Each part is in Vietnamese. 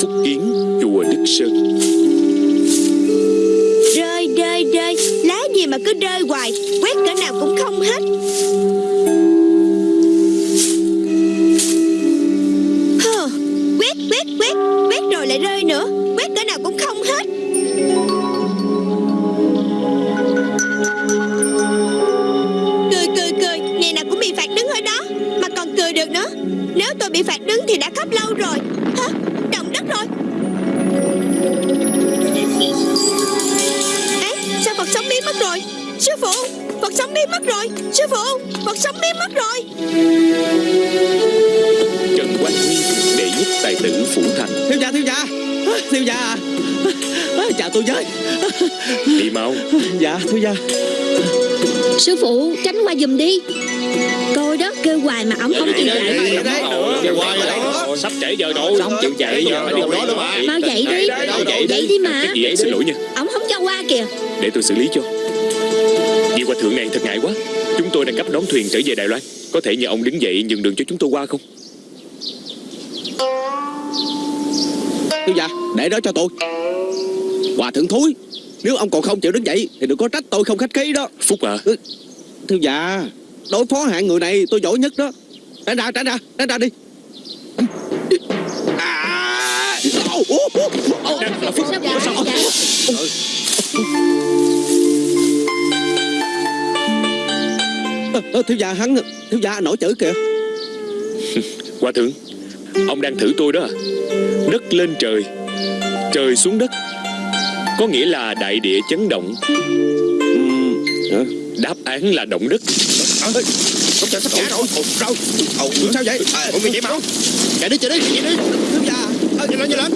Phúc Kiến, chùa Đức Sơn. Rơi rơi rơi Lá gì mà cứ rơi hoài Quét cỡ nào cũng không hết. Hờ, Quét quét quét Quét rồi lại rơi nữa Quét cỡ nào cũng không hết. Cười cười cười Ngày nào cũng bị phạt đứng ở đó Mà còn cười được nữa. Nếu tôi bị phạt đứng thì đã khóc lâu rồi. Phụ, Phật sống biến mất rồi Sư phụ, Phật sống biến mất rồi Trần Quang Huy, đệ nhất tài tử Phủ Thành thiếu gia thiếu gia thiếu gia à. chào tôi với Đi mau dạ thiếu gia Sư phụ tránh qua giùm đi Coi đó kêu hoài mà ổng không chịu dậy Sắp trễ giờ rồi Không chịu chạy giờ phải đi đó luôn mà Mau dậy đi Dậy đi mà xin lỗi nha Ổng không cho qua kìa Để tôi xử lý cho Hòa thượng này thật ngại quá. Chúng tôi đang cấp đón thuyền trở về Đài Loan. Có thể nhờ ông đứng dậy nhường đường cho chúng tôi qua không? Thiếu gia để đó cho tôi. Hòa thượng thúi nếu ông còn không chịu đứng dậy thì đừng có trách tôi không khách khí đó. Phúc à thiếu gia đối phó hạng người này tôi giỏi nhất đó. Tránh ra tránh ra tránh ra đi. À! Ô, ô, ô, ô. Đang là Phúc. Sao vậy? Vậy? Ờ, thiếu gia hắn thiếu gia nổi chữ kìa. Hòa thượng Ông đang thử tôi đó. À Đất lên trời Trời xuống đất. Có nghĩa là đại địa chấn động. Hả? Đáp án là động đất. Sắp chạy sắp chạy rồi Đâu Ồ sao vậy? Ủa mày chạy mau Chạy đi chạy đi chạy đi. Thiếu gia. Ờ, Nhanh lên nhanh lên.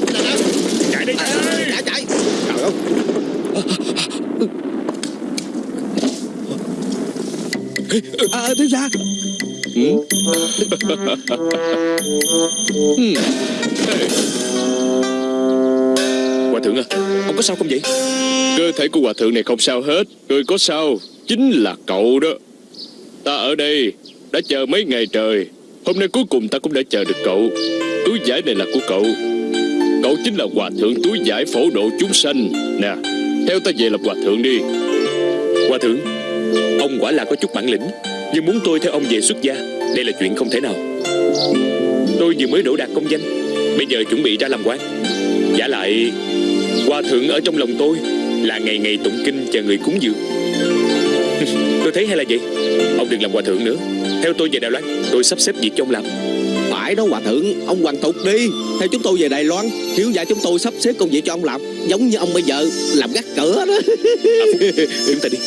Chạy đi chạy đi. Chạy chạy Trời ơi à, thiếu gia Hòa thượng à Ông có sao không vậy? Cơ thể của hòa thượng này không sao hết. Người có sao Chính là cậu đó. Ta ở đây Đã chờ mấy ngày trời. Hôm nay cuối cùng ta cũng đã chờ được cậu. Túi giải này là của cậu. Cậu chính là hòa thượng túi giải phổ độ chúng sanh. Nè Theo ta về làm hòa thượng đi. Hòa thượng Ông quả là có chút bản lĩnh, Nhưng muốn tôi theo ông về xuất gia, Đây là chuyện không thể nào. Tôi vừa mới đổ đạt công danh, Bây giờ chuẩn bị ra làm quan. Giả lại, Hòa thượng ở trong lòng tôi Là ngày ngày tụng kinh chờ người cúng dường. Tôi thấy hay là vậy? Ông đừng làm hòa thượng nữa. Theo tôi về Đài Loan, Tôi sắp xếp việc cho ông làm phải đó hòa thượng ông hoàn tục đi. Theo chúng tôi về đài loan thiếu gia chúng tôi sắp xếp công việc cho ông làm giống như ông bây giờ làm gác cửa đó. Chúng ta đi.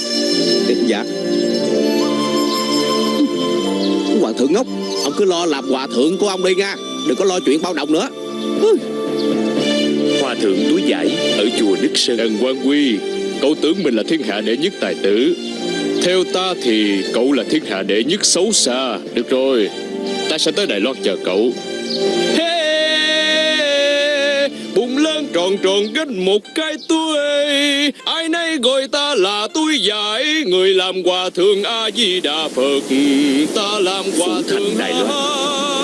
Dạ. Hòa thượng ngốc ông cứ lo làm hòa thượng của ông đi nha. Đừng có lo chuyện bao đồng nữa. Hòa thượng túi giải Ở chùa Đức Sơn. Trần Quang Quy Cậu tưởng mình là thiên hạ đệ nhất tài tử. Theo ta thì cậu là thiên hạ đệ nhất xấu xa. Được rồi Ta sẽ tới Đài Loan chờ cậu. Hey, bụng lớn tròn tròn gánh một cái túi. Ai nấy gọi ta là túi giải Người làm hòa thượng A-di-đà Phật. Ta làm hòa thượng Đài Loan.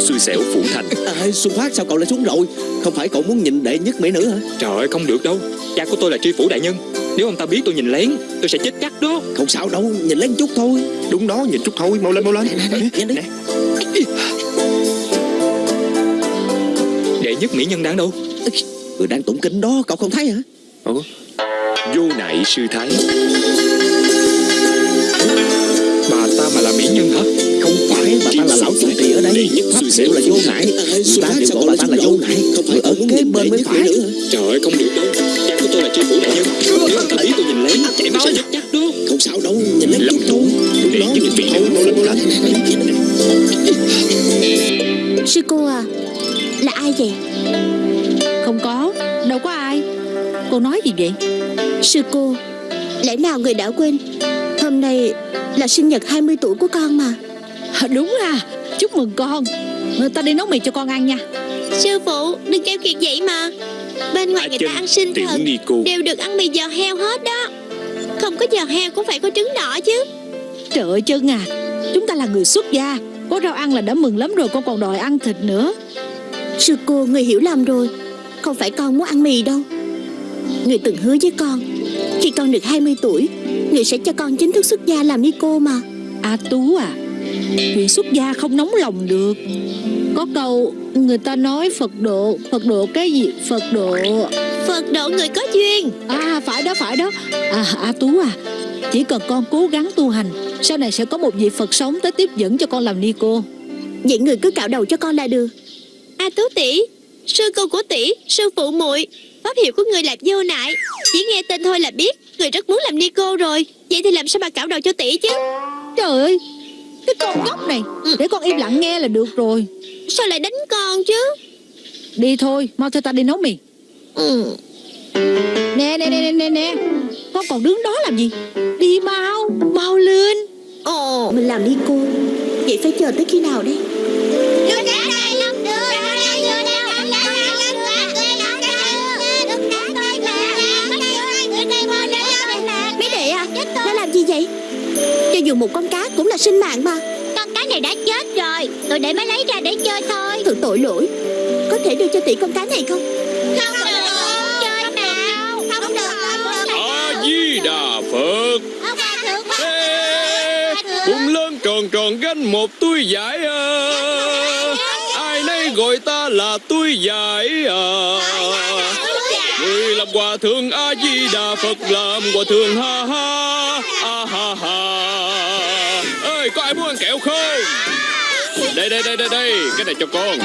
Xui xẻo Phủ Thành. À, xuân phát sao cậu lại xuống rồi không phải cậu muốn nhìn đệ nhất mỹ nữ hả? Trời ơi không được đâu. Cha của tôi là tri phủ đại nhân. Nếu ông ta biết tôi nhìn lén Tôi sẽ chết chắc đó. Không sao đâu nhìn lên chút thôi. Đúng đó nhìn chút thôi. Mau lên mau lên. Nhanh đi Đệ nhất mỹ nhân đang đâu? Người đang tụng kinh đó cậu không thấy hả? Ủa? Vô nại sư thái. Bà ta mà là mỹ nhân hả phải bà ta là lão chủ trì ở đây. pháp xẻo là vô ngại. Người ta đều gọi bà ta là vô ngại. không phải ở kế bên mới phải. Trời ơi không được đâu. Cha của tôi là tri phủ đại nhân. Nếu ta biết tôi nhìn lén Chạy máu chết chắc đó không? Sao đâu nhìn lên Lầm thôi Đệ đó nhìn mau lên mau lên Sư cô à Là ai vậy? Không có Đâu có ai. Cô nói gì vậy? Sư cô Lẽ nào người đã quên? Hôm nay là sinh nhật 20 tuổi của con mà Đúng à Chúc mừng con. Ta đi nấu mì cho con ăn nha. Sư phụ đừng kêu kiệt vậy mà. Bên ngoài À, người chân, ta ăn sinh Nico Đều được ăn mì giò heo hết đó. Không có giò heo cũng phải có trứng đỏ chứ. Trời ơi chân à. Chúng ta là người xuất gia. Có rau ăn là đã mừng lắm rồi Con còn đòi ăn thịt nữa. Sư cô người hiểu lầm rồi. Không phải con muốn ăn mì đâu. Người từng hứa với con Khi con được 20 tuổi Người sẽ cho con chính thức xuất gia làm ni cô mà. A Tú à Chuyện xuất gia không nóng lòng được. Có câu Người ta nói Phật độ Phật độ cái gì? Phật độ Phật độ người có duyên. À phải đó phải đó. À A Tú à Chỉ cần con cố gắng tu hành Sau này sẽ có một vị Phật sống tới tiếp dẫn cho con làm ni cô. Vậy người cứ cạo đầu cho con là được. A Tú tỷ Sư cô của tỷ Sư phụ muội Pháp hiệu của người là vô nại. Chỉ nghe tên thôi là biết Người rất muốn làm ni cô rồi. Vậy thì làm sao mà cạo đầu cho tỷ chứ? Trời ơi Cái con nhóc này Để con im lặng nghe là được rồi Sao lại đánh con chứ Đi thôi Mau theo ta đi nấu mì ừ. Nè nè nè nè nè nè Con còn đứng đó làm gì Đi mau Mau lên Ồ Mình làm ni cô Vậy phải chờ tới khi nào đây Mấy đệ à Nó làm gì vậy Cho dù một con cá cũng là sinh mạng mà. Con cá này đã chết rồi. Tôi để mới lấy ra để chơi thôi. Thật tội lỗi. Có thể đưa cho tỷ con cá này không? Không được. Chơi nào. Không được. a di đà phật. Ông bà thượng Ê, Cùng lớn tròn tròn gánh một túi giải à. Ai nấy gọi ta là túi giải à. Người làm hòa thượng A Di Đà Phật làm hòa thượng ha ha có không? Đây đây đây đây đây cái này cho con.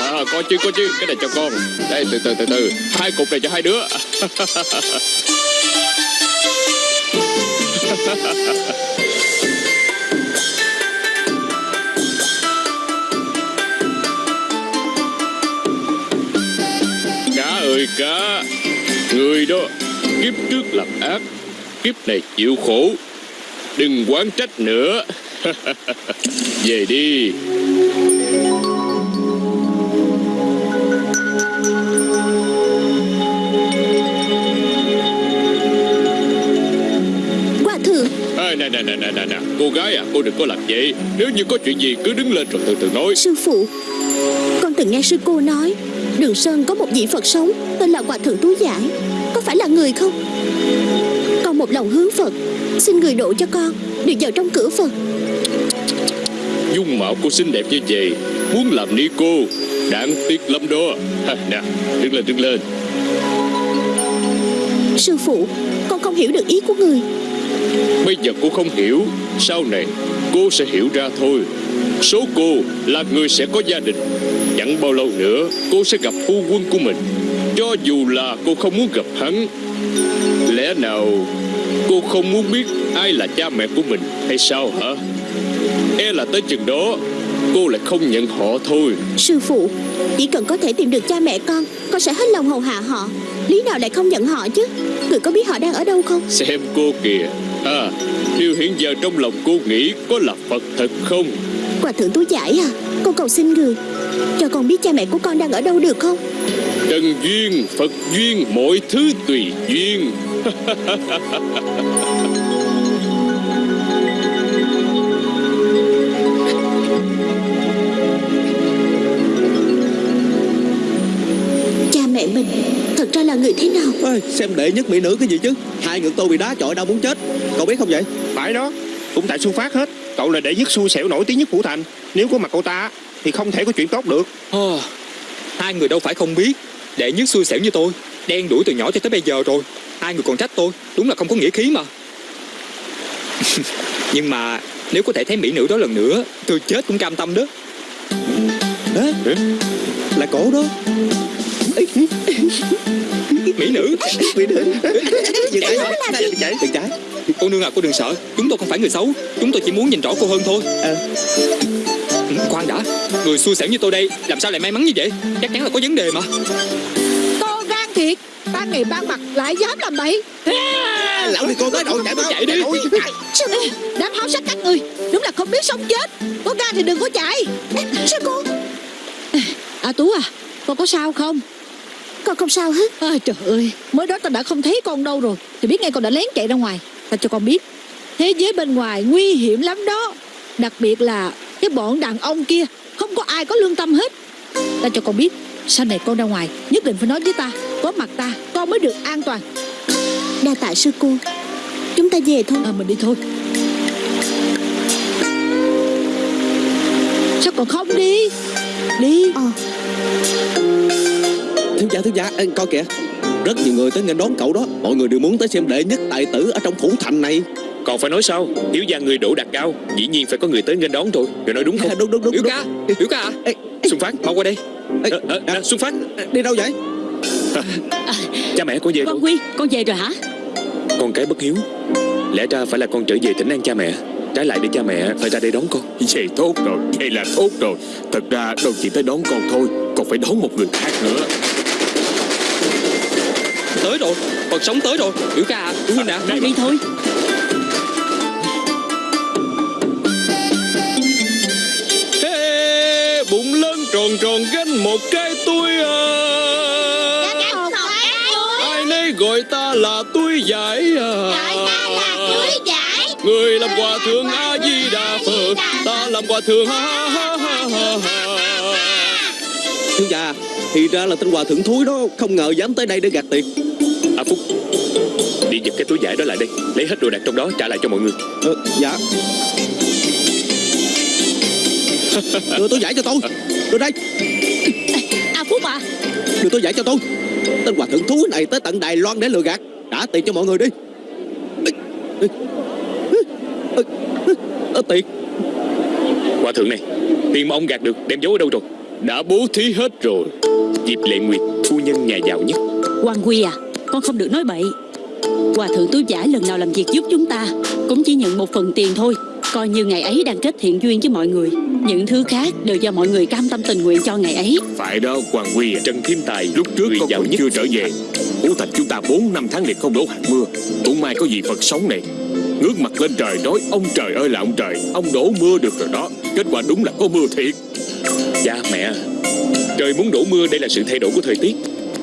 À, con chứ con chứ cái này cho con. Đây từ từ từ từ hai cục này cho hai đứa. Cá ơi cá Người đó Kiếp trước làm ác Kiếp này chịu khổ Đừng quán trách nữa Về đi. Hòa thượng à, nè nè nè nè nè nè. Cô gái à cô đừng có làm vậy. Nếu như có chuyện gì cứ đứng lên rồi từ từ nói. Sư phụ Con từng nghe sư cô nói Đường Sơn có một vị Phật sống Tên là Hòa Thượng Tú Giải Có phải là người không Con một lòng hướng Phật. Xin người độ cho con Được vào trong cửa Phật. Dung mạo cô xinh đẹp như vậy Muốn làm ni cô Đáng tiếc lắm đó. Ha, Nè đứng lên đứng lên. Sư phụ Con không hiểu được ý của người. Bây giờ cô không hiểu Sau này cô sẽ hiểu ra thôi. Số cô là người sẽ có gia đình. Chẳng bao lâu nữa Cô sẽ gặp phu quân của mình Cho dù là cô không muốn gặp hắn Lẽ nào Cô không muốn biết ai là cha mẹ của mình Hay sao hả? E là tới chừng đó Cô lại không nhận họ thôi. Sư phụ Chỉ cần có thể tìm được cha mẹ con Con sẽ hết lòng hầu hạ họ. Lý nào lại không nhận họ chứ? Người có biết họ đang ở đâu không? Xem cô kìa. À Điều hiện giờ trong lòng cô nghĩ Có là Phật thật không? Hòa Thượng Tú Giải à Con cầu xin người. Cho con biết cha mẹ của con đang ở đâu được không Trần duyên, Phật duyên, mọi thứ tùy duyên. Cha mẹ mình Thật ra là người thế nào? Ôi, xem đệ nhất mỹ nữ cái gì chứ? Hai người tôi bị đá chọi đau muốn chết. Cậu biết không vậy? Phải đó Cũng tại Xuân Phát hết. Cậu là đệ nhất xui xẻo nổi tiếng nhất Phủ Thành. Nếu có mặt cậu ta Thì không thể có chuyện tốt được. Ồ, hai người đâu phải không biết Đệ nhất xui xẻo như tôi, Đen đuổi từ nhỏ cho tới bây giờ rồi. Hai người còn trách tôi? Đúng là không có nghĩa khí mà. Nhưng mà nếu có thể thấy mỹ nữ đó lần nữa, Tôi chết cũng cam tâm đó. Đó Là cổ đó. Mỹ nữ. Mỹ nữ. Dừng tay Đừng chạy Đừng chạy Cô nương à cô đừng sợ. Chúng tôi không phải người xấu. Chúng tôi chỉ muốn nhìn rõ cô hơn thôi. À. Ừ, Khoan đã. Người xui xẻo như tôi đây Làm sao lại may mắn như vậy? Chắc chắn là có vấn đề mà. Con gan thiệt. Ban ngày ban mặt lại dám làm bậy. Lão đi con tới đội chạy Chạy đi. Sư cô Đám háo sắc các người Đúng là không biết sống chết. Có gan thì đừng có chạy. Sư cô. À Tú à Con có sao không Con không sao hết. Ôi trời ơi Mới đó ta đã không thấy con đâu rồi. Thì biết ngay con đã lén chạy ra ngoài. Ta cho con biết Thế giới bên ngoài nguy hiểm lắm đó. Đặc biệt là cái bọn đàn ông kia Không có ai có lương tâm hết. Ta cho con biết Sau này con ra ngoài Nhất định phải nói với ta Có mặt ta Con mới được an toàn. Đa tạ sư cô. Chúng ta về thôi. À mình đi thôi. Sao còn không đi? Đi. Ờ Thiếu gia thiếu gia ê, coi kìa. Rất nhiều người tới nghênh đón cậu đó. Mọi người đều muốn tới xem đệ nhất tài tử ở trong phủ thành này. Còn phải nói sao? Thiếu gia người đổ đạt cao Dĩ nhiên phải có người tới nghênh đón rồi Người nói đúng không? À, Đúng đúng đúng, Biểu đúng. ca Biểu ca à? Ê, Xuân Phát Mau qua đây. Ê, Ờ, ờ, nè, Xuân Phát. Đi đâu vậy? Cha mẹ con về Con Quy Con về rồi hả? Con cái bất hiếu. Lẽ ra phải là con trở về tỉnh an cha mẹ. Trái lại để cha mẹ phải ra đây đón con. Vậy tốt rồi, vậy là tốt rồi. Thật ra đâu chỉ tới đón con thôi Còn phải đón một người khác nữa Tới rồi Phật sống tới rồi. Biểu ca à Đứng lên nè Con đi thôi. Ê, bụng lớn tròn tròn gánh một cái túi à. Ai nấy gọi ta là túi giải à. Người làm hòa thượng A Di Đà Phật Ta làm hòa thượng ha ha ha ha ha Thiếu gia Thì ra là tên hòa thượng thúi đó Không ngờ dám tới đây để gạt tiền À Phúc. Đi giật cái túi vải đó lại đây Lấy hết đồ đạc trong đó trả lại cho mọi người. Ờ, Dạ. Đưa tôi giải cho tôi. Đưa đây. À Phúc à. Đưa tôi giải cho tôi. Tên hòa thượng thúi này tới tận Đài Loan để lừa gạt. Trả tiền cho mọi người đi. Tiền. Hòa thượng này Tiền mà ông gạt được đem giấu ở đâu rồi? Đã bố thí hết rồi. Diệp Lệ Nguyệt Phu nhân nhà giàu nhất. Hoàng Quy à Con không được nói bậy. Hòa thượng túi giải lần nào làm việc giúp chúng ta Cũng chỉ nhận một phần tiền thôi. Coi như ngày ấy đang kết thiện duyên với mọi người. Những thứ khác đều do mọi người cam tâm tình nguyện cho ngày ấy. Phải đó Hoàng Quy à Trần Thiên Tài Lúc trước người con nhất chưa trở về. Phủ thành chúng ta 4 năm tháng liền không đổ hạt mưa. Cũng may có gì Phật sống này. Ngước mặt lên trời nói Ông trời ơi là ông trời Ông đổ mưa được rồi đó. Kết quả đúng là có mưa thiệt. Cha mẹ. Trời muốn đổ mưa đây là sự thay đổi của thời tiết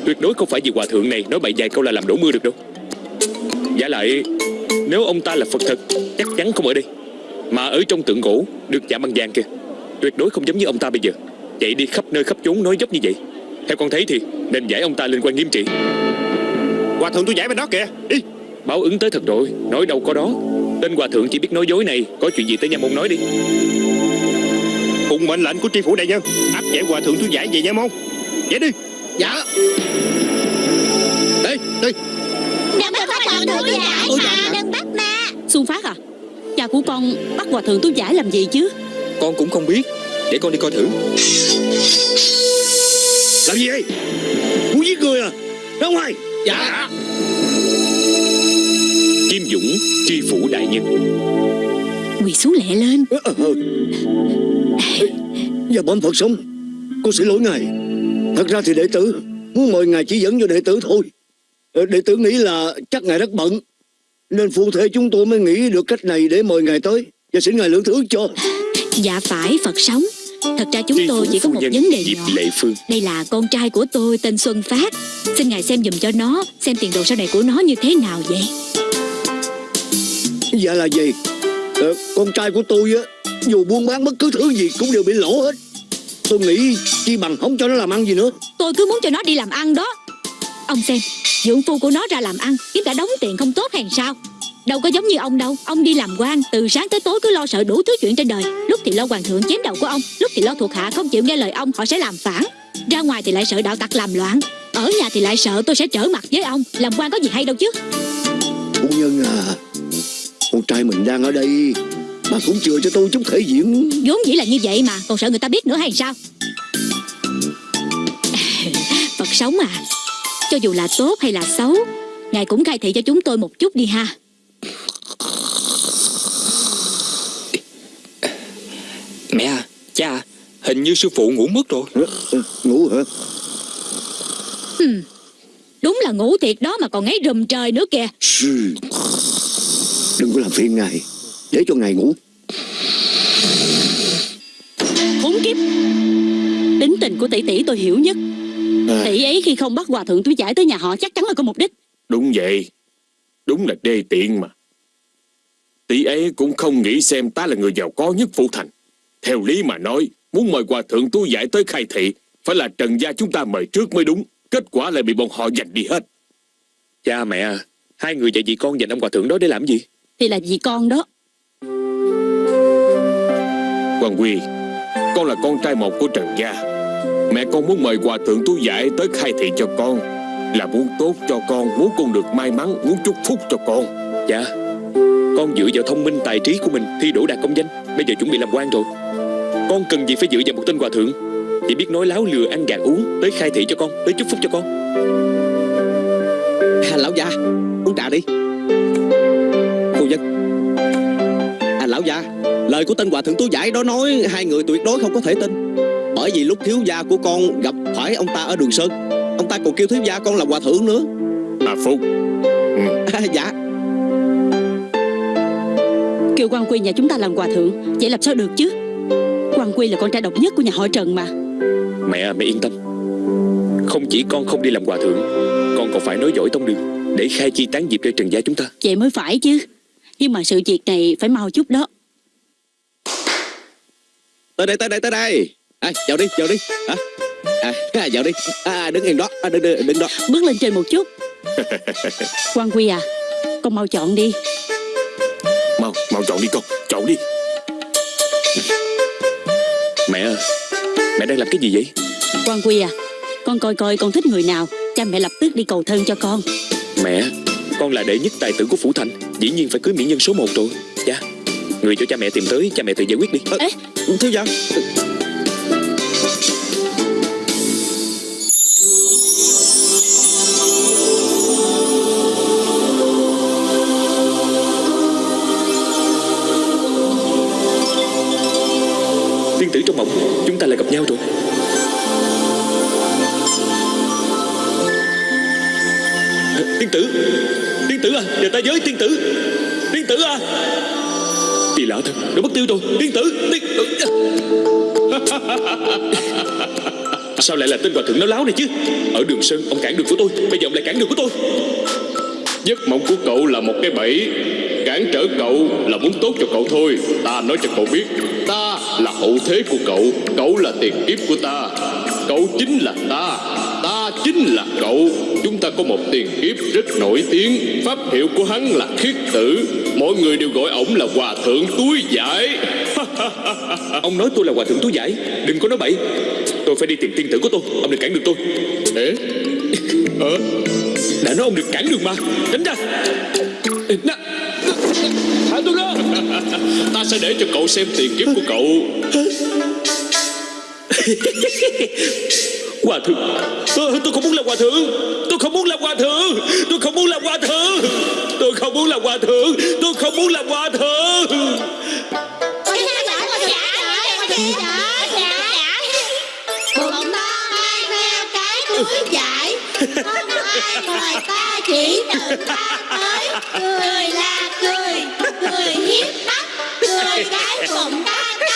Tuyệt đối không phải vì hòa thượng này Nói bậy vài câu là làm đổ mưa được đâu. Giả lại Nếu ông ta là Phật thật Chắc chắn không ở đây. Mà ở trong tượng gỗ Được chạm bằng vàng kìa. Tuyệt đối không giống như ông ta bây giờ. Chạy đi khắp nơi khắp chốn nói dốc như vậy. Theo con thấy thì Nên giải ông ta lên quan nghiêm trị. Hòa thượng tôi giải bên đó kìa. Đi. Báo ứng tới thật rồi Nói đâu có đó. Tên hòa thượng chỉ biết nói dối này Có chuyện gì tới nha môn nói đi. Phụng mệnh lệnh của tri phủ đại nhân Áp giải hòa thượng tôi giải về nha môn. Giải đi Dạ. Đi đi Đừng bắt hoàng thượng giải Ôi, mà dạ. Đừng bắt mà Xuân Phát à Cha của con bắt hòa thượng túi giải làm gì chứ? Con cũng không biết. Để con đi coi thử. Làm gì vậy? Muốn giết người à? Ra ngoài. Dạ. Kim Dũng Tri phủ đại nhân. Quỳ xuống lẹ lên. Ờ, ờ. Dạ bẩm Phật sống Con xin lỗi ngài Thật ra thì đệ tử Muốn mời ngài chỉ dẫn cho đệ tử thôi. Ờ, Đệ tử nghĩ là chắc ngài rất bận Nên phụ thể chúng tôi mới nghĩ được cách này để mời ngài tới Và xin ngài lượng thứ cho. Dạ phải Phật sống. Thật ra chúng Tri tôi chỉ có một vấn đề nhỏ. Lệ Phương. Đây là con trai của tôi tên Xuân Phát. Xin ngài xem dùm cho nó Xem tiền đồ sau này của nó như thế nào vậy. Dạ là gì Ờ, Con trai của tôi á Dù buôn bán bất cứ thứ gì cũng đều bị lỗ hết Tôi nghĩ chi bằng không cho nó làm ăn gì nữa. Tôi cứ muốn cho nó đi làm ăn đó. Ông xem Dưỡng phu của nó ra làm ăn Kiếm cả đống tiền không tốt hàng sao? Đâu có giống như ông đâu. Ông đi làm quan Từ sáng tới tối cứ lo sợ đủ thứ chuyện trên đời. Lúc thì lo hoàng thượng chém đầu của ông Lúc thì lo thuộc hạ không chịu nghe lời ông Họ sẽ làm phản. Ra ngoài thì lại sợ đạo tặc làm loạn. Ở nhà thì lại sợ tôi sẽ trở mặt với ông. Làm quan có gì hay đâu chứ. Phu nhân à Con trai mình đang ở đây Bà cũng chừa cho tôi chút thể diện. Vốn dĩ là như vậy mà Còn sợ người ta biết nữa hay sao? Phật sống à Cho dù là tốt hay là xấu Ngài cũng khai thị cho chúng tôi một chút đi ha. Mẹ à Cha à Hình như sư phụ ngủ mất rồi. Ngủ hả? Đúng là ngủ thiệt đó mà còn ngáy rùm trời nữa kìa. Đừng có làm phiền ngài Để cho ngài ngủ. Khốn kiếp. Tính tình của tỷ tỷ tôi hiểu nhất. Tỷ ấy khi không bắt hòa thượng túi giải tới nhà họ chắc chắn là có mục đích. Đúng vậy. Đúng là đê tiện mà. Tỷ ấy cũng không nghĩ xem ta là người giàu có nhất phủ thành. Theo lý mà nói Muốn mời hòa thượng tu giải tới khai thị Phải là trần gia chúng ta mời trước mới đúng. Kết quả lại bị bọn họ giành đi hết. Cha mẹ à, Hai người dạy chị con dành ông hòa thượng đó để làm gì? Thì là vì con đó Hoàng Quy Con là con trai một của Trần Gia. Mẹ con muốn mời Hòa Thượng Tu Giải tới khai thị cho con. Là muốn tốt cho con Muốn con được may mắn Muốn chúc phúc cho con. Dạ. Con dựa vào thông minh tài trí của mình Thi đỗ đạt công danh. Bây giờ chuẩn bị làm quan rồi. Con cần gì phải dựa vào một tên hòa thượng Chỉ biết nói láo lừa ăn gạt uống Tới khai thị cho con Tới chúc phúc cho con. À, Lão già Uống trà đi. Phu nhân À lão già Lời của tên hòa thượng tú giải đó nói Hai người tuyệt đối không có thể tin. Bởi vì lúc thiếu gia của con gặp phải ông ta ở đường Sơn Ông ta còn kêu thiếu gia con là hòa thượng nữa. À Phúc à, Dạ. Kêu quan quy nhà chúng ta làm hòa thượng vậy làm sao được chứ? Quan quy là con trai độc nhất của nhà họ trần mà. Mẹ à, mẹ yên tâm. Không chỉ con không đi làm hòa thượng Con còn phải nói giỏi tông đường Để khai chi tán diệp cho Trần gia chúng ta. Vậy mới phải chứ. Nhưng mà sự việc này phải mau chút đó Tới đây tới đây tới đây. À, Vào đi vào đi. Hả à, à, vào đi. À, Đứng yên đó. À, đứng, đứng, đứng đó. Bước lên trên một chút. Quan quy à con mau chọn đi. Mau mau chọn đi con. Chọn đi. Mẹ à, Mẹ đang làm cái gì vậy? Quan quy à con coi coi con thích người nào. Cha mẹ lập tức đi cầu thân cho con. Mẹ Con là đệ nhất tài tử của Phủ Thành. Dĩ nhiên phải cưới mỹ nhân số 1 rồi. Dạ Người cho cha mẹ tìm tới Cha mẹ tự giải quyết đi. À, Thiếu gia Sao lại là tên hòa thượng nó láo này chứ? Ở đường Sơn, ông cản đường của tôi, Bây giờ ông lại cản đường của tôi. Giấc mộng của cậu là một cái bẫy, Cản trở cậu là muốn tốt cho cậu thôi. Ta nói cho cậu biết, Ta là hậu thế của cậu Cậu là tiền kiếp của ta. Cậu chính là ta Ta chính là cậu. Chúng ta có một tiền kiếp rất nổi tiếng, Pháp hiệu của hắn là khiết tử. Mọi người đều gọi ổng là hòa thượng túi giải. Ông nói tôi là hòa thượng túi giải, Đừng có nói bậy. Tôi phải đi tìm tiên tử của tôi. Ông đừng cản đường tôi. Ê? Ờ? Đã nói ông đừng cản đường mà. Tránh ra. Nè. Thả tôi ra. Ta sẽ để cho cậu xem tiền kiếp của cậu. Hòa thượng. Tôi, tôi không muốn làm hòa thượng. Tôi không muốn làm hòa thượng. Tôi không muốn làm hòa thượng. Tôi không muốn làm hòa thượng. Tôi không muốn làm hòa thượng Ngoài ta chỉ tự ta tới Cười là cười Cười hiếp mắt Cười cái bụng ta to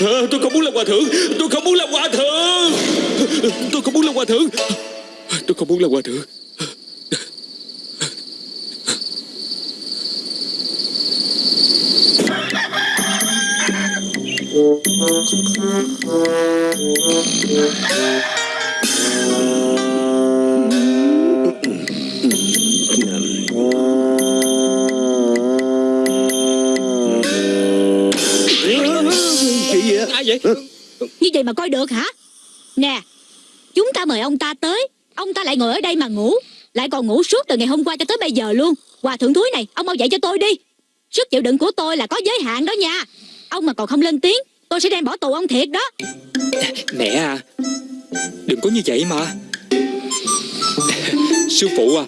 Ờ, Tôi không muốn làm hòa thượng Tôi không muốn làm hòa thượng. Tôi không muốn làm hòa thượng. Tôi không muốn làm hòa thượng. Chị gì vậy như vậy mà coi được hả? Nè, chúng ta mời ông ta tới. Ông ta lại ngồi ở đây mà ngủ. Lại còn ngủ suốt từ ngày hôm qua cho tới bây giờ luôn. Hòa thượng thúi này, ông mau dạy cho tôi đi. Sức chịu đựng của tôi là có giới hạn đó nha. Ông mà còn không lên tiếng, tôi sẽ đem bỏ tù ông thiệt đó. Mẹ à Đừng có như vậy mà. Sư phụ à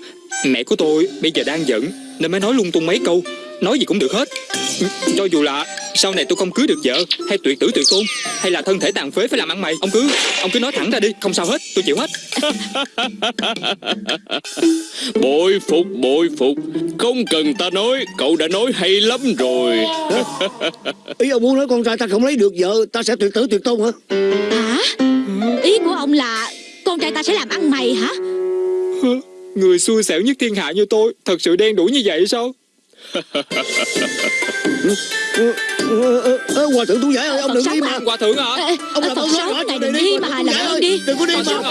Mẹ của tôi bây giờ đang giận, Nên mới nói lung tung mấy câu. Nói gì cũng được hết. Cho dù là sau này tôi không cưới được vợ Hay tuyệt tử tuyệt tôn Hay là thân thể tàn phế phải làm ăn mày Ông cứ ông cứ nói thẳng ra đi Không sao hết tôi chịu hết. Bội phục bội phục Không cần ta nói Cậu đã nói hay lắm rồi. Ý ông muốn nói con trai ta không lấy được vợ Ta sẽ tuyệt tử tuyệt tôn hả? Hả? Ý của ông là Con trai ta sẽ làm ăn mày hả? Người xui xẻo nhất thiên hạ như tôi Thật sự đen đủi như vậy sao Hòa thượng tú giải ơi ông đừng đi mà? Hòa thượng hả? Ông làm ơn sống nói này đừng đi mà hơn ơi, đi. Đừng có đi mà.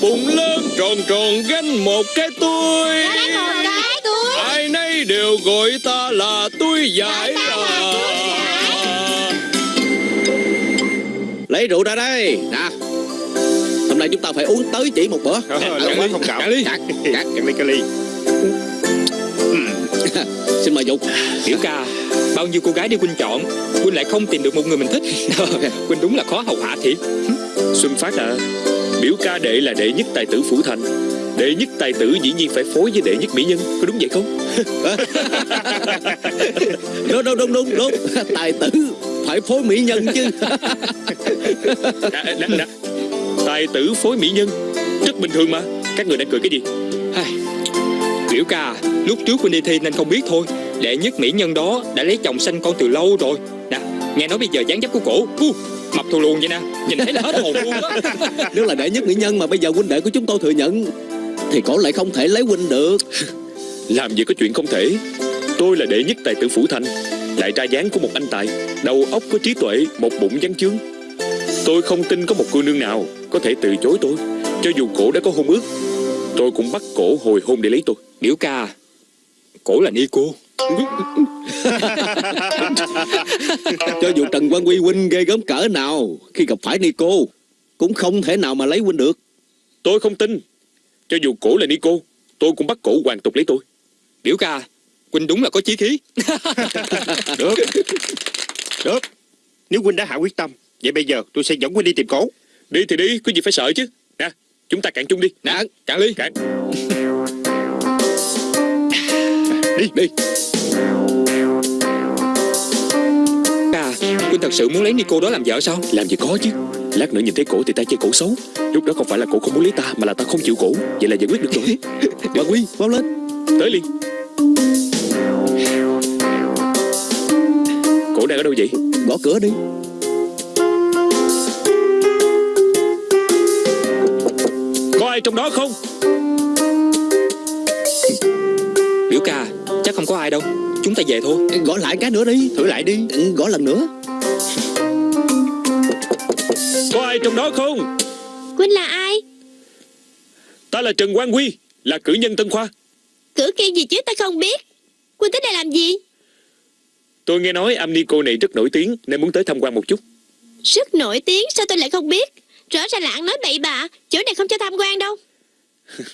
Bụng lớn tròn tròn gánh một cái tôi cái túi. Ai nấy đều gọi ta là túi giải à. Lấy rượu ra đây. Nè Nay chúng ta phải uống tới chỉ một bữa. Cạn ly. Cạn, cạn. Cạn ly cái ly Xin mời Dục Biểu ca Bao nhiêu cô gái đi Quynh chọn Quynh lại không tìm được một người mình thích. Quynh đúng là khó hầu hạ thiệt. Xuân Phát à Biểu ca đệ là đệ nhất tài tử phủ thành. Đệ nhất tài tử dĩ nhiên phải phối với đệ nhất mỹ nhân. Có đúng vậy không? Đúng đúng đúng đúng đúng. Tài tử Phải phối mỹ nhân chứ. À, nè, nè. Tài tử phối mỹ nhân. Rất bình thường mà. Các người đang cười cái gì? Ai, Biểu ca Lúc trước Quynh đi thi nên không biết thôi. Đệ nhất mỹ nhân đó đã lấy chồng sanh con từ lâu rồi. Nè Nghe nói bây giờ dáng dấp của cổ uh, Mập thù luồn vậy nè. Nhìn thấy là hết hồn luôn đó Nếu là đệ nhất mỹ nhân mà bây giờ huynh đệ của chúng tôi thừa nhận Thì cổ lại không thể lấy huynh được. Làm gì có chuyện không thể. Tôi là đệ nhất tài tử phủ thành. Lại ra dáng của một anh tài. Đầu óc có trí tuệ Một bụng văn chương Tôi không tin có một cô nương nào Có thể từ chối tôi Cho dù cổ đã có hôn ước. Tôi cũng bắt cổ hồi hôn để lấy tôi. Biểu ca Cổ là Nico Cho dù Trần Quang Quy huynh ghê gớm cỡ nào Khi gặp phải Nico Cũng không thể nào mà lấy huynh được. Tôi không tin. Cho dù cổ là Nico Tôi cũng bắt cổ hoàn tục lấy tôi. Biểu ca Quynh đúng là có chí khí. Được. Được. Nếu huynh đã hạ quyết tâm Vậy bây giờ tôi sẽ dẫn huynh đi tìm cổ. Đi thì đi Có gì phải sợ chứ. Nè Chúng ta cạn chung đi. Nè cạn ly Cạn. Đi. Đi. Ca Quynh thật sự muốn lấy Nico đó làm vợ sao? Làm gì có chứ. Lát nữa nhìn thấy cổ thì ta chê cổ xấu. Lúc đó không phải là cổ không muốn lấy ta Mà là ta không chịu cổ. Vậy là giải quyết được rồi. Quang Quy mau lên. Tới liền. Cổ đang ở đâu vậy? Gõ cửa đi trong đó không? Biểu ca Chắc không có ai đâu. Chúng ta về thôi. Gõ lại cái nữa đi. Thử lại đi. Ừ, Gõ lần nữa. Có ai trong đó không? Quynh là ai? Ta là Trần Quang Quy Là cử nhân Tân Khoa. Cử kiên gì chứ ta không biết. Quynh tới đây làm gì? Tôi nghe nói âm ni cô này rất nổi tiếng Nên muốn tới tham quan một chút. Rất nổi tiếng sao tôi lại không biết Rõ ràng là ăn nói bậy bạ Chỗ này không cho tham quan đâu.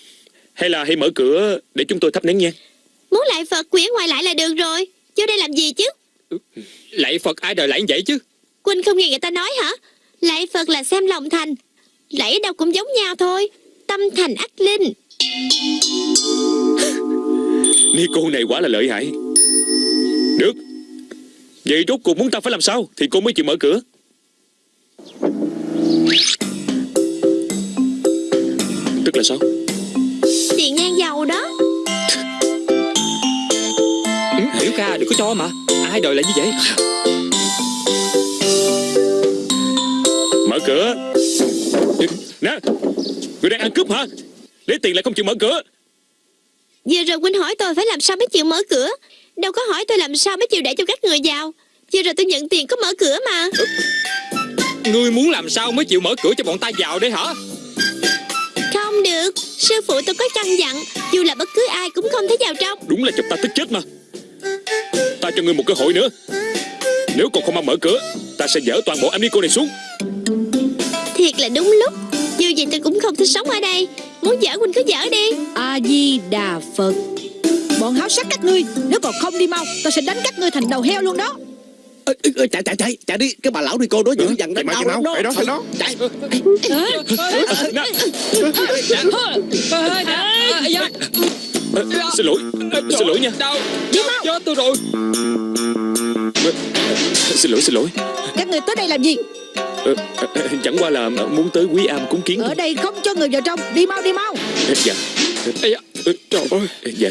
Hay là hãy mở cửa để chúng tôi thắp nén nhang Muốn lại Phật quyển ngoài lại là được rồi Vô đây làm gì chứ? Lạy Phật ai đời lại như vậy chứ? Quynh không nghe người ta nói hả? Lại Phật là xem lòng thành Lạy ở đâu cũng giống nhau thôi Tâm thành ác linh. Ni cô này quả là lợi hại. Được. Vậy rốt cuộc muốn ta phải làm sao Thì cô mới chịu mở cửa Tức là sao? Tiền nhang dầu đó. Ừ, Biểu ca đừng có cho mà. Ai đời lại như vậy? Mở cửa. Nè Người đang ăn cướp hả? Lấy tiền lại không chịu mở cửa. Vừa rồi Quynh hỏi tôi phải làm sao mới chịu mở cửa. Đâu có hỏi tôi làm sao mới chịu để cho các người vào Vừa rồi tôi nhận tiền có mở cửa mà. Ngươi muốn làm sao mới chịu mở cửa cho bọn ta vào đây hả Không được. Sư phụ tôi có căn dặn Dù là bất cứ ai cũng không thể vào trong. Đúng là chọc ta tức chết mà. Ta cho ngươi một cơ hội nữa. Nếu còn không mau mở cửa Ta sẽ dỡ toàn bộ cô này xuống. Thiệt là đúng lúc. Dù gì tôi cũng không thích sống ở đây. Muốn dở Quynh cứ dở đi. A-di-đà Phật. Bọn háo sắc các ngươi Nếu còn không đi mau Ta sẽ đánh các ngươi thành đầu heo luôn đó Ê, ê, ê, chạy chạy chạy chạy đi. Cái bà lão đi cô đó dữ dằn Chạy đánh mau đau chạy lắm mau đó Chạy đó chạy. Đó Ờ, Xin lỗi Xin lỗi nha. Đau. Chết tôi rồi. Xin lỗi xin lỗi. Các người tới đây làm gì? Ờ, ờ, ờ, Chẳng qua là muốn tới quý am cúng kiến Ở đây không cho người vào trong. Đi mau đi mau. Dạ. Da, Trời ơi. Dạ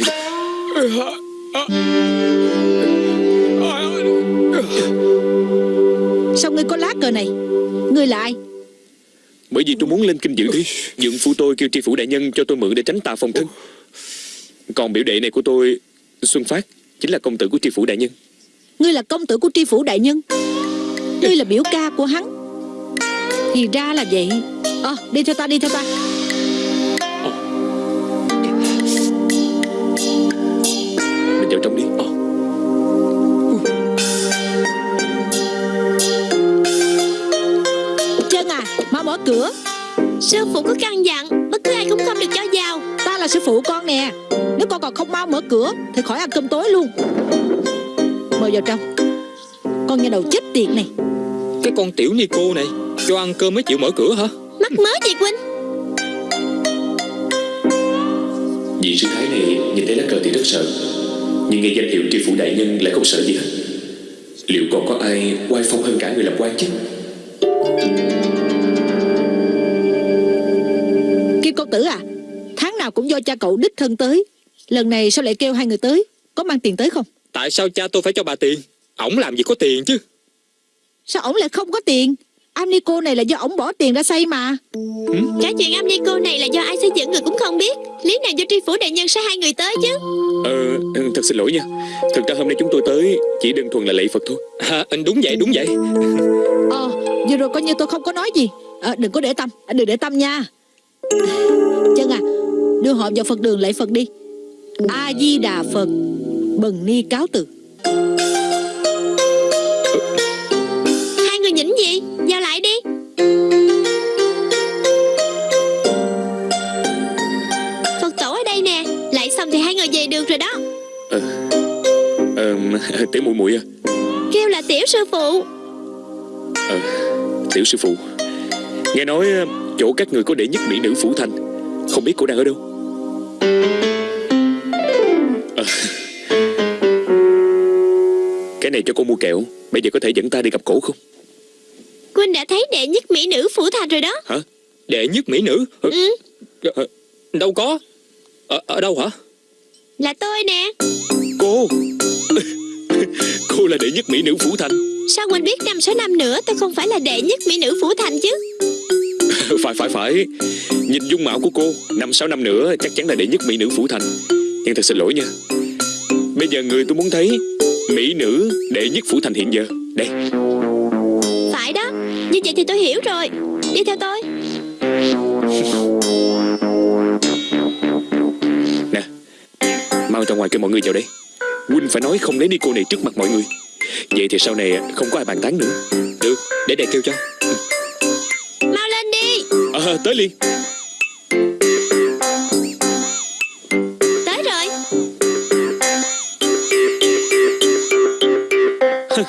Sao ngươi có lá cờ này? Ngươi là ai? Bởi vì tôi muốn lên kinh dự thi Dượng phu tôi kêu tri phủ đại nhân cho tôi mượn để tránh tà phòng thân. Còn biểu đệ này của tôi Xuân Phát Chính là công tử của tri phủ đại nhân. Ngươi là công tử của tri phủ đại nhân? Ngươi là biểu ca của hắn? Thì ra là vậy. Ờ đi theo ta đi theo ta. Mình vào trong đi. Ờ. cửa. Sư phụ có căn dặn Bất cứ ai cũng không được cho vào. Ta là sư phụ con nè. Nếu con còn không mau mở cửa Thì khỏi ăn cơm tối luôn. Mời vào trong. Con nhà đầu chết tiệt này. Cái con tiểu ni cô này Cho ăn cơm mới chịu mở cửa hả? Mắc mớ chị Quynh Vị sư thái này nhìn thấy lá cờ thì rất sợ. Nhưng nghe danh hiệu tri phủ đại nhân lại không sợ gì hết. Liệu còn có ai oai phong hơn cả người làm quan chứ Kim công tử à Tháng nào cũng do cha cậu đích thân tới. Lần này sao lại kêu hai người tới? Có mang tiền tới không? Tại sao cha tôi phải cho bà tiền? Ổng làm gì có tiền chứ? Sao ổng lại không có tiền? Amico này là do ổng bỏ tiền ra xây mà. Cả chuyện âm ni cô này là do ai xây dựng người cũng không biết. Lý nào do tri phủ đại nhân sai hai người tới chứ? Ờ, ừ, thật xin lỗi nha. Thực ra hôm nay chúng tôi tới Chỉ đơn thuần là lạy Phật thôi. À, Đúng vậy đúng vậy. Ờ vừa rồi coi như tôi không có nói gì. Ờ, Đừng có để tâm à, Đừng để tâm nha Chân à Đưa họ vào Phật đường lạy Phật đi. A-di-đà Phật Bần ni cáo từ. Hai người nhỉnh gì? Vào lại đi. Phật tổ ở đây nè Lại xong thì hai người về được rồi đó. Ờ, tiểu muội muội à. Kêu là tiểu sư phụ. Ờ, tiểu sư phụ. Nghe nói chỗ các người có đệ nhất mỹ nữ phủ thành. Không biết cô đang ở đâu. Ờ. Cái này cho cô mua kẹo. Bây giờ có thể dẫn ta đi gặp cổ không? Quynh đã thấy đệ nhất mỹ nữ phủ thành rồi đó. Hả? Đệ nhất mỹ nữ? Ừ. Đâu có. Ở, ở đâu hả? Là tôi nè. Cô. Cô là đệ nhất mỹ nữ phủ thành. Sao Quynh biết năm sáu năm nữa? Tôi không phải là đệ nhất mỹ nữ phủ thành chứ Phải phải phải. Nhìn dung mạo của cô Năm sáu năm nữa chắc chắn là đệ nhất mỹ nữ phủ thành. Nhưng thật xin lỗi nha. Bây giờ người tôi muốn thấy Mỹ nữ đệ nhất phủ thành hiện giờ. Đây. Phải đó. Như vậy thì tôi hiểu rồi. Đi theo tôi. Nè Mau ra ngoài kêu mọi người vào đây. Huynh phải nói không lấy đi cô này trước mặt mọi người. Vậy thì sau này không có ai bàn tán nữa. Được để đệ kêu cho À tới liền. Tới rồi.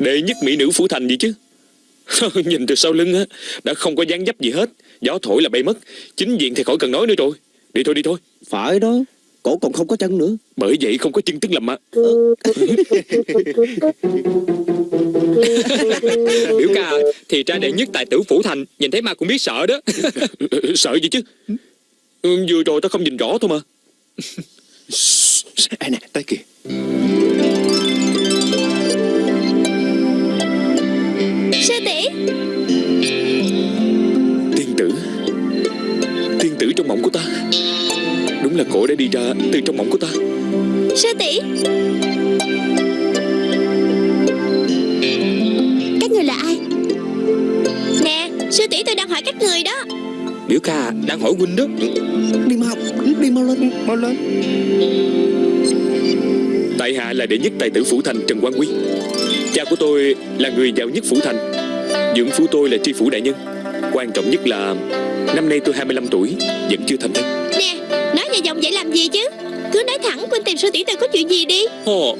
Đệ nhất mỹ nữ phủ thành gì chứ. Nhìn từ sau lưng á Đã không có dáng dấp gì hết. Gió thổi là bay mất. Chính diện thì khỏi cần nói nữa rồi. Đi thôi đi thôi. Phải đó. Cổ còn không có chân nữa. Bởi vậy không có chân tức làm mà Biểu ca Thì ra đệ nhất tài tử phủ thành Nhìn thấy ma cũng biết sợ đó. Sợ gì chứ? Ừ, Vừa rồi tao không nhìn rõ thôi mà. Ê nè tới kìa. Sư tỷ. Tiên tử. Tiên tử trong mộng của ta. Đúng là cổ đã đi ra từ trong mộng của ta. Sư tỷ người là ai? Nè Sư tỷ tôi đang hỏi các người đó. Biểu ca đang hỏi huynh đó. Đi mau Đi mau lên Mau lên. Tại hạ là đệ nhất tài tử phủ thành Trần Quang Quy Cha của tôi là người giàu nhất phủ thành. Dưỡng phu tôi là tri phủ đại nhân. Quan trọng nhất là Năm nay tôi 25 tuổi Vẫn chưa thành thân. Nè Nói dài dòng vậy làm gì chứ? Cứ nói thẳng Quynh tìm sư tỷ tôi có chuyện gì đi. Ồ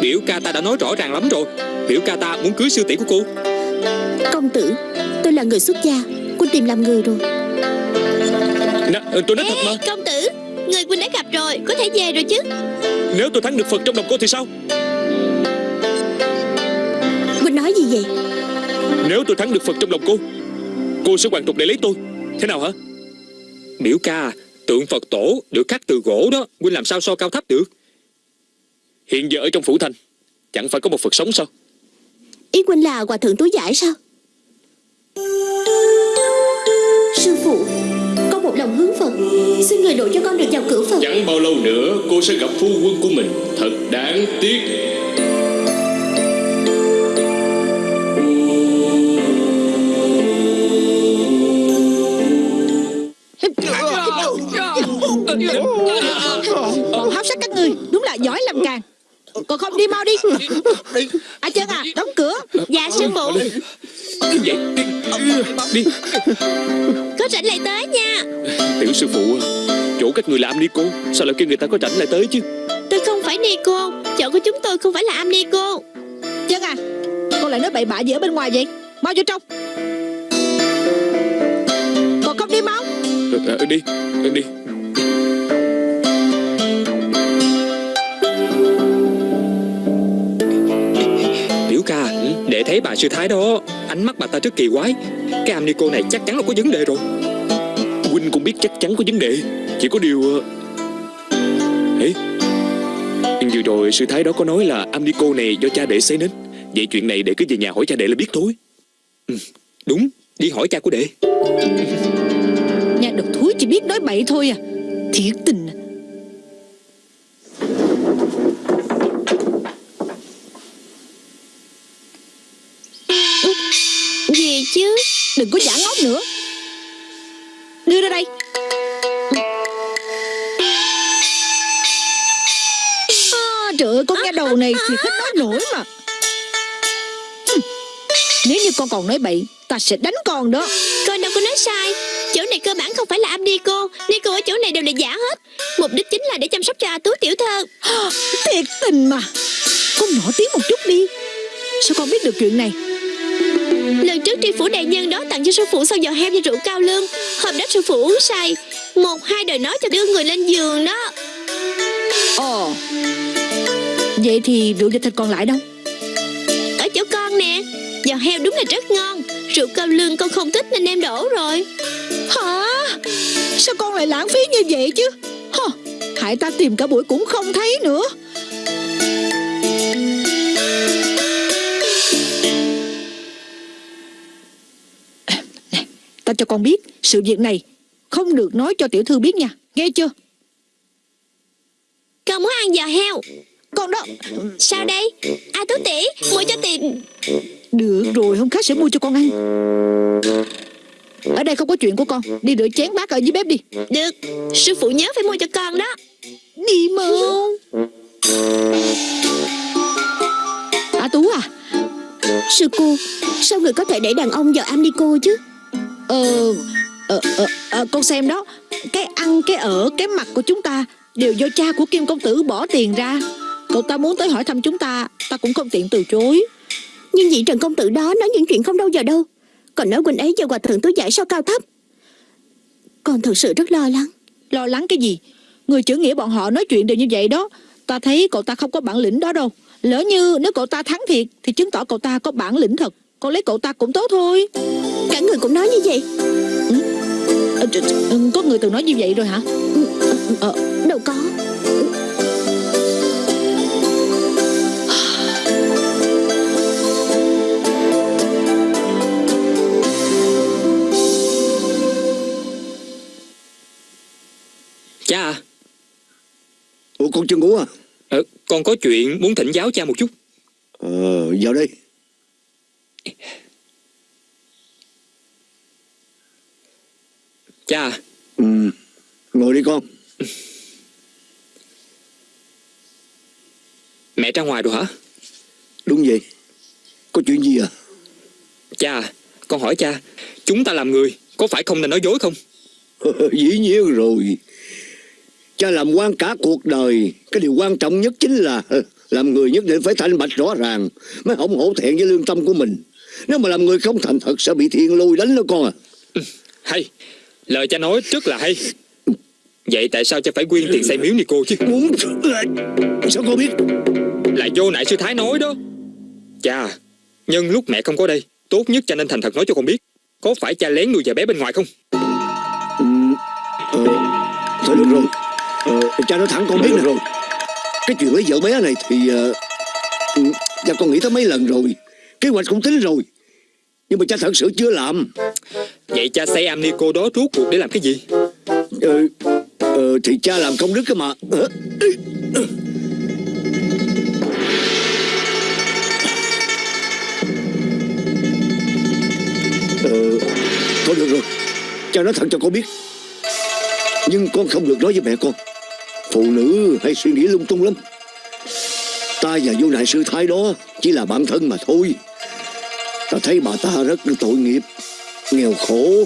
Biểu ca ta đã nói rõ ràng lắm rồi Biểu ca ta muốn cưới sư tỷ của cô. Công tử Tôi là người xuất gia Quân tìm làm người rồi. Nè, tôi nói thật mà. Ê công tử Người Quỳnh đã gặp rồi Có thể về rồi chứ. Nếu tôi thắng được Phật trong lòng cô thì sao? Quỳnh nói gì vậy? Nếu tôi thắng được Phật trong lòng cô Cô sẽ hoàn tục để lấy tôi. Thế nào hả? Biểu ca Tượng Phật tổ được khắc từ gỗ đó Huynh làm sao so cao thấp được? Hiện giờ ở trong phủ thành Chẳng phải có một Phật sống sao Ý Quỳnh là hòa thượng túi giải sao Sư phụ Có một lòng hướng Phật Xin người độ cho con được vào cửa Phật Chẳng bao lâu nữa cô sẽ gặp phu quân của mình Thật đáng tiếc háo sắc các người Đúng là giỏi làm càng Còn không đi mau đi. À chân à đóng cửa. Dạ sư phụ. Vậy đi Đi Có rảnh lại tới nha. Tiểu sư phụ Chỗ các người làm đi cô Sao lại kêu người ta có rảnh lại tới chứ? Tôi không phải ni cô. Chỗ của chúng tôi không phải là am ni cô. Chân à Con lại nói bậy bạ gì ở bên ngoài vậy? Mau vô trong. Còn không đi mau. Ờ, ờ, Đi Đi thấy bà sư thái đó Ánh mắt bà ta rất kỳ quái. Cái Amnico này chắc chắn là có vấn đề rồi. Huynh cũng biết chắc chắn có vấn đề Chỉ có điều ờ, Vừa rồi sư thái đó có nói là Amnico này do cha đệ xây nên. Vậy chuyện này để cứ về nhà hỏi cha đệ là biết thôi. Ừ, đúng Đi hỏi cha của đệ. Nhà độc thúi chỉ biết nói bậy thôi à. Thiệt tình chứ. Đừng có giả ngốc nữa. Đưa ra đây. À, Trời ơi con nghe đầu này thì hết nói nổi mà. Nếu như con còn nói bậy Ta sẽ đánh con đó. Con đâu có nói sai. Chỗ này cơ bản không phải là am ni cô Ni cô ở chỗ này đều là giả hết. Mục đích chính là để chăm sóc cho A Tú tiểu thơ Thiệt tình mà. Con nổi tiếng một chút đi. Sao con biết được chuyện này Lần trước tri phủ đại nhân đó tặng cho sư phụ sau giò heo và rượu cao lương. Hôm đó sư phụ uống say. Một hai đời nói cho đưa người lên giường đó. Ồ. Vậy thì rượu và thịt còn lại đâu? Ở chỗ con nè. Giò heo đúng là rất ngon. Rượu cao lương con không thích nên em đổ rồi. Hả? Sao con lại lãng phí như vậy chứ? Hả? Hại ta tìm cả buổi cũng không thấy nữa Ta cho con biết Sự việc này Không được nói cho tiểu thư biết nha. Nghe chưa? Con muốn ăn giò heo. Con đó. Sao đây? A Tú tỷ mua cho tiền Được rồi hôm khác sẽ mua cho con ăn. Ở đây không có chuyện của con. Đi rửa chén bát ở dưới bếp đi. Được. Sư phụ nhớ phải mua cho con đó. Đi mau À Tú à? Sư cô Sao người có thể để đàn ông vào am ni cô chứ Ờ, ờ, ờ, ờ, con xem đó. Cái ăn, cái ở, cái mặt của chúng ta Đều do cha của Kim Công Tử bỏ tiền ra. Cậu ta muốn tới hỏi thăm chúng ta Ta cũng không tiện từ chối. Nhưng vị Trần Công Tử đó nói những chuyện không đâu vào đâu. Còn nói Quỳnh ấy và hòa thượng tôi giải sao cao thấp. Con thật sự rất lo lắng. Lo lắng cái gì? Người chữ nghĩa bọn họ nói chuyện đều như vậy đó. Ta thấy cậu ta không có bản lĩnh đó đâu. Lỡ như nếu cậu ta thắng thiệt Thì chứng tỏ cậu ta có bản lĩnh thật. Con lấy cậu ta cũng tốt thôi. Cả người cũng nói như vậy. Ờ, tr- tr- ừ, Có người từng nói như vậy rồi hả? Ờ, Đâu có. Cha. À Ủa con chưa ngủ à? Ờ, Con có chuyện muốn thỉnh giáo cha một chút. Ờ vào đây Cha. Ừ. Ngồi đi con. Mẹ ra ngoài rồi hả? Đúng vậy. Có chuyện gì à? Cha Con hỏi cha Chúng ta làm người Có phải không nên nói dối không? Dĩ nhiên rồi. Cha làm quan cả cuộc đời Cái điều quan trọng nhất chính là Làm người nhất định phải thanh bạch rõ ràng Mới không hổ thẹn với lương tâm của mình. Nếu mà làm người không thành thật Sẽ bị thiên lôi đánh đó con à. Hay Lời cha nói rất là hay. Vậy tại sao cha phải quyên tiền xây miếu Nico chứ? Muốn Sao cô biết? Là vô nại sư Thái nói đó. Cha Nhân lúc mẹ không có đây Tốt nhất cha nên thành thật nói cho con biết. Có phải cha lén nuôi vợ bé bên ngoài không? Ừ, ờ, Thôi được rồi. Ờ, Cha nói thẳng con biết nè. rồi. Cái chuyện lấy vợ bé này thì ừ, Cha con nghĩ tới mấy lần rồi. Kế hoạch cũng tính rồi Nhưng mà cha thật sự chưa làm. Vậy cha xây am Nico đó rốt cuộc để làm cái gì? Ờ, ờ, Thì cha làm công đức cơ mà. Ờ, thôi được rồi. Cha nói thật cho con biết. Nhưng con không được nói với mẹ con. Phụ nữ hay suy nghĩ lung tung lắm. Ta và vô đại sư thái đó Chỉ là bạn thân mà thôi Ta thấy bà ta rất tội nghiệp Nghèo khổ.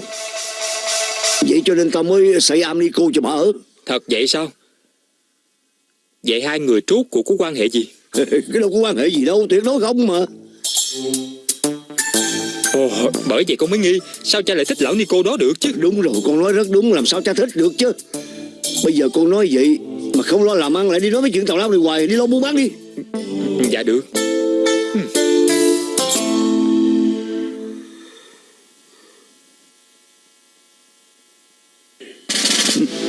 Vậy cho nên ta mới xây am ni cô cho bà ở Thật vậy sao? Vậy hai người rốt cuộc có quan hệ gì? Cái đâu có quan hệ gì đâu Tuyệt đối không mà. Ồ, bởi vậy con mới nghi Sao cha lại thích lão Nico đó được chứ? Đúng rồi con nói rất đúng Làm sao cha thích được chứ? Bây giờ con nói vậy Mà không lo làm ăn lại đi nói mấy chuyện tào lao này hoài Đi lo buôn bán đi. Dạ được Mm-hmm.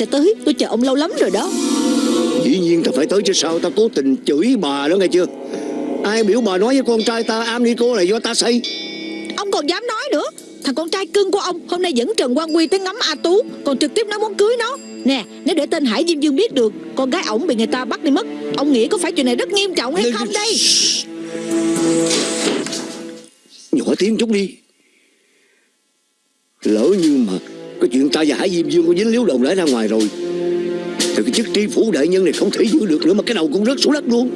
Sẽ tới Tôi chờ ông lâu lắm rồi đó. Dĩ nhiên ta phải tới chứ sao? Ta cố tình chửi bà đó nghe chưa? Ai biểu bà nói với con trai ta am ni cô là do ta xây Ông còn dám nói nữa. Thằng con trai cưng của ông Hôm nay dẫn Trần Quang Quy tới ngắm A Tú Còn trực tiếp nói muốn cưới nó. Nè nếu để tên Hải Diêm Dương biết được Con gái ổng bị người ta bắt đi mất Ông nghĩ có phải chuyện này rất nghiêm trọng hay không đây? Nhỏ tiếng chút đi Diêm Dương có dính líu đồng lẽ ra ngoài rồi. Thì cái chức tri phủ đại nhân này không thể giữ được nữa Mà cái đầu cũng rớt xuống đất luôn.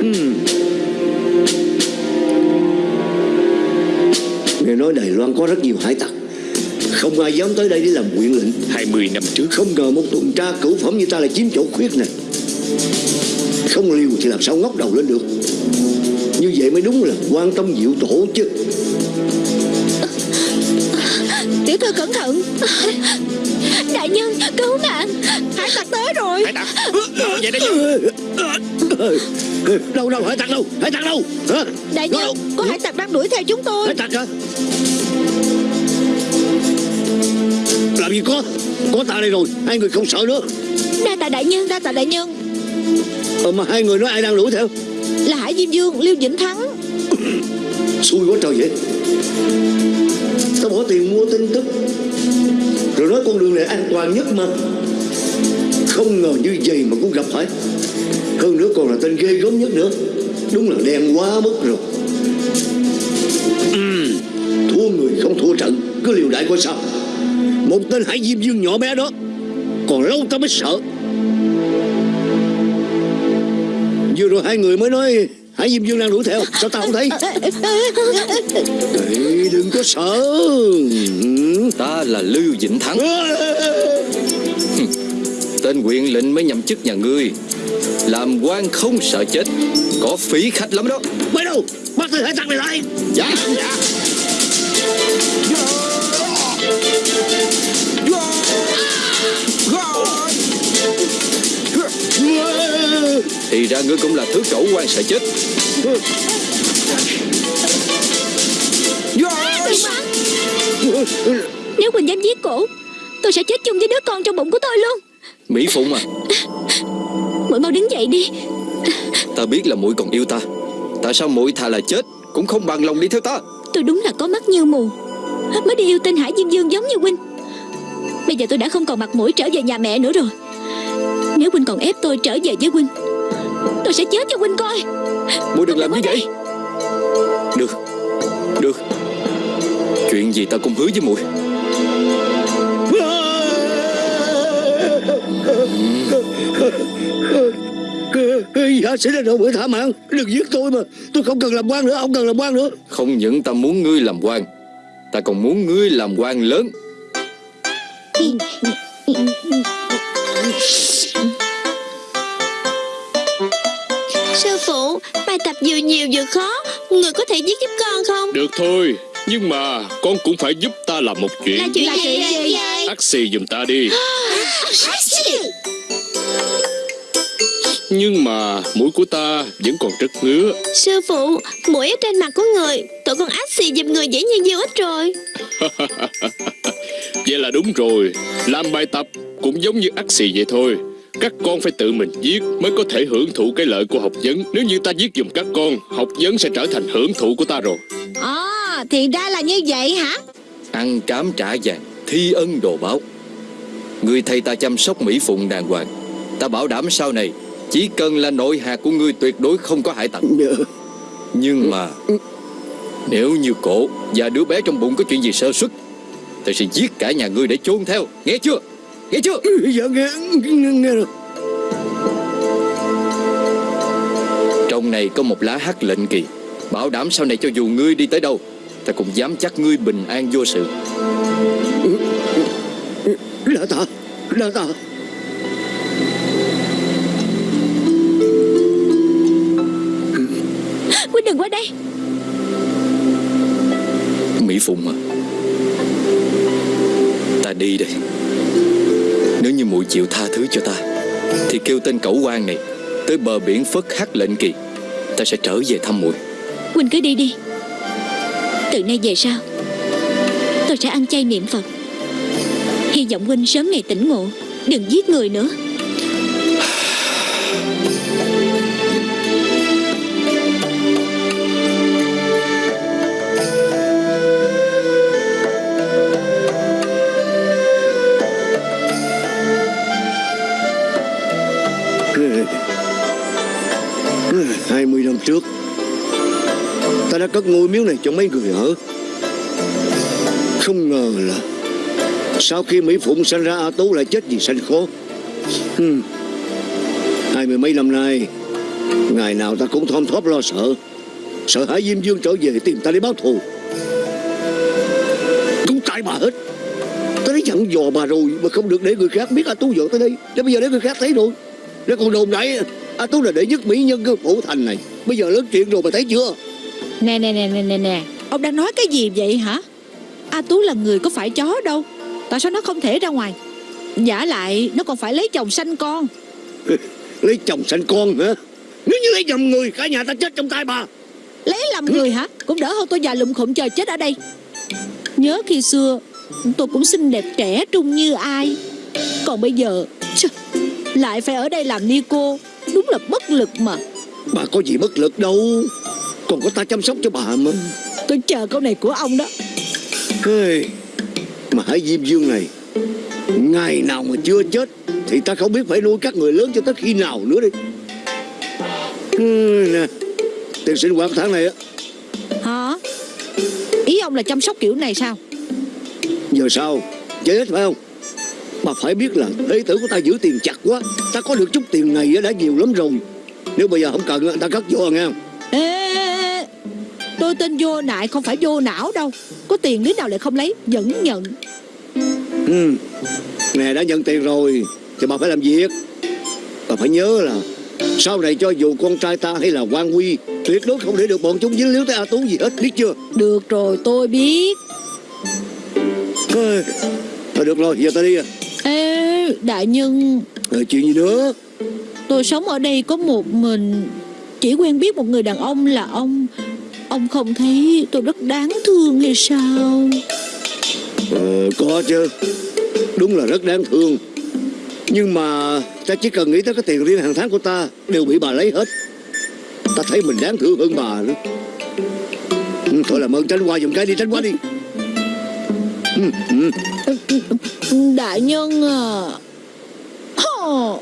Hmm. Nghe nói Đài Loan có rất nhiều hải tặc. Không ai dám tới đây để làm quyện lệnh. 20 năm trước. Không ngờ một tuần tra cửu phẩm như ta lại chiếm chỗ khuyết này. Không liều thì làm sao ngóc đầu lên được? Như vậy mới đúng là quan tâm diệu tổ chứ Tiểu thư cẩn thận. Đại nhân cứu mạng. Hải tặc tới rồi. Hải tặc. Vậy đó chứ. Đâu đâu hải tặc đâu Hải tặc đâu. Hả? Đại nhân đâu? Có hải tặc đang đuổi theo chúng tôi. Hải tặc hả? Làm gì có? Có ta đây rồi Hai người không sợ nữa. Đa tạ đại nhân Đa tạ đại nhân. Ờ, Mà hai người nói ai đang đuổi theo? Là Hải Diêm Dương Liêu Vĩnh Thắng. Xui quá trời vậy Tao bỏ tiền mua tin tức. Rồi nói con đường này an toàn nhất mà. Không ngờ như vậy mà cũng gặp phải. Hơn nữa còn là tên ghê gớm nhất nữa. Đúng là đen quá mức rồi. Ừm, Thua người không thua trận. Cứ liều đại coi sao. Một tên hải diêm dương nhỏ bé đó Còn lâu tao mới sợ. Vừa rồi hai người mới nói Hải Diêm Dương đang đuổi theo. Sao tao không thấy? Ê, Đừng có sợ. Ta là Lưu Vĩnh Thắng. Tên quyền lệnh mới nhậm chức nhà ngươi. Làm quan không sợ chết Có phí khách lắm đó. Mày đâu? Bắt tên hải tặc này lại. Dạ. Dạ Thì ra ngươi cũng là thứ cẩu quan sợ chết. Nếu Quỳnh dám giết cổ Tôi sẽ chết chung với đứa con trong bụng của tôi luôn. Mỹ Phụng à Muội mau đứng dậy đi. Ta biết là muội còn yêu ta. Tại sao muội thà là chết Cũng không bằng lòng đi theo ta? Tôi đúng là có mắt như mù. Mới đi yêu tên Hải Diêm Dương giống như Huynh Bây giờ tôi đã không còn mặt mũi trở về nhà mẹ nữa rồi. Nếu Huynh còn ép tôi trở về với Huynh Tôi sẽ chết cho huynh coi. Muội đừng làm như vậy. Được. Được. Chuyện gì ta cũng hứa với muội. Dạ sẽ ra rồi thả mạng. Đừng giết tôi mà. Tôi không cần làm quan nữa. Ông cần làm quan nữa. Không những ta muốn ngươi làm quan Ta còn muốn ngươi làm quan lớn. Ừ. Sư phụ Bài tập vừa nhiều vừa khó Người có thể viết giúp con không? Được thôi Nhưng mà con cũng phải giúp ta làm một chuyện. Là chuyện gì? vậy Ác xì giùm ta đi. Nhưng mà mũi của ta vẫn còn rất ngứa. Sư phụ Mũi ở trên mặt của người Tụi con ác xì giùm người dễ như nhiêu ít rồi. Vậy là đúng rồi. Làm bài tập cũng giống như ác xì vậy thôi Các con phải tự mình viết Mới có thể hưởng thụ cái lợi của học vấn. Nếu như ta viết dùm các con Học vấn sẽ trở thành hưởng thụ của ta rồi. À thì ra là như vậy hả? Ăn cám trả vàng Thi ân đồ báo. Ngươi thay ta chăm sóc Mỹ Phụng đàng hoàng. Ta bảo đảm sau này Chỉ cần là nội hạt của ngươi tuyệt đối không có hại tật Nhưng mà Nếu như cổ và đứa bé trong bụng có chuyện gì sơ xuất Ta sẽ giết cả nhà ngươi để chôn theo. Nghe chưa Nghe chưa Dạ nghe Nghe, nghe rồi Trong này có một lá hắc lệnh kỳ. Bảo đảm sau này cho dù ngươi đi tới đâu Ta cũng dám chắc ngươi bình an vô sự. Đa tạ Đa tạ Huynh đừng qua đây. Mỹ Phụng à Ta đi đây Nếu như muội chịu tha thứ cho ta Thì kêu tên cẩu quan này Tới bờ biển phất hắc lệnh kỳ. Ta sẽ trở về thăm muội. Huynh cứ đi đi. Từ nay về sau Tôi sẽ ăn chay niệm Phật. Hy vọng Huynh sớm ngày tỉnh ngộ Đừng giết người nữa hai mươi năm trước. Ta đã cất ngôi miếu này cho mấy người ở. Không ngờ là Sau khi Mỹ Phụng sanh ra, A Tú lại chết vì sanh khó hmm. Hai mươi mấy năm nay, Ngày nào ta cũng thom thóp lo sợ. Sợ hãi Diêm Dương trở về tìm ta để báo thù. Cũng tại bà hết. Ta đã dặn dò bà rồi Mà không được để người khác biết A Tú dọn tới đây. Để bây giờ để người khác thấy rồi. Để còn đồn đại A Tú là đệ nhất mỹ nhân của phủ thành này. Bây giờ lớn chuyện rồi mà thấy chưa? Nè nè nè nè nè nè. Ông đang nói cái gì vậy hả? A Tú là người có phải chó đâu. Tại sao nó không thể ra ngoài? Giả lại nó còn phải lấy chồng sanh con. Lấy chồng sanh con hả? Nếu như lấy nhầm người Cả nhà ta chết trong tay bà. Lấy làm người hả? Cũng đỡ hơn tôi già lụm khụm chờ chết ở đây. Nhớ khi xưa Tôi cũng xinh đẹp trẻ trung như ai. Còn bây giờ Lại phải ở đây làm ni cô Đúng là bất lực mà. Bà có gì bất lực đâu. Còn có ta chăm sóc cho bà mà. Tôi chờ câu này của ông đó. Hey, Mà Hải Diêm Dương này Ngày nào mà chưa chết Thì ta không biết phải nuôi các người lớn cho tới khi nào nữa đi. Nè Tiền sinh hoạt tháng này á. Hả? Ý ông là chăm sóc kiểu này sao? Giờ sao? Chết phải không Bà phải biết là đệ tử của ta giữ tiền chặt quá. Ta có được chút tiền này đã nhiều lắm rồi. Nếu bây giờ không cần ta cất vô nghe Ê, ê, ê, Tôi tên vô nại không phải vô não đâu. Có tiền đứa nào lại không lấy? Vẫn nhận. Ừ. Nè đã nhận tiền rồi Thì bà phải làm việc. Bà phải nhớ là Sau này cho dù con trai ta hay là quan quy Tuyệt đối không để được bọn chúng dính líu tới A Tú gì hết Biết chưa? Được rồi tôi biết. Thôi được rồi giờ ta đi à Ê đại nhân. Ờ, Chuyện gì nữa? Tôi sống ở đây có một mình. Chỉ quen biết một người đàn ông là ông. Ông không thấy tôi rất đáng thương hay sao? Ờ, Có chứ. Đúng là rất đáng thương. Nhưng mà Ta chỉ cần nghĩ tới cái tiền riêng hàng tháng của ta Đều bị bà lấy hết. Ta thấy mình đáng thương hơn bà nữa. Ừ, Thôi làm ơn tránh qua dùm cái đi tránh qua đi. Ừ, ừ. Đại nhân à Hò.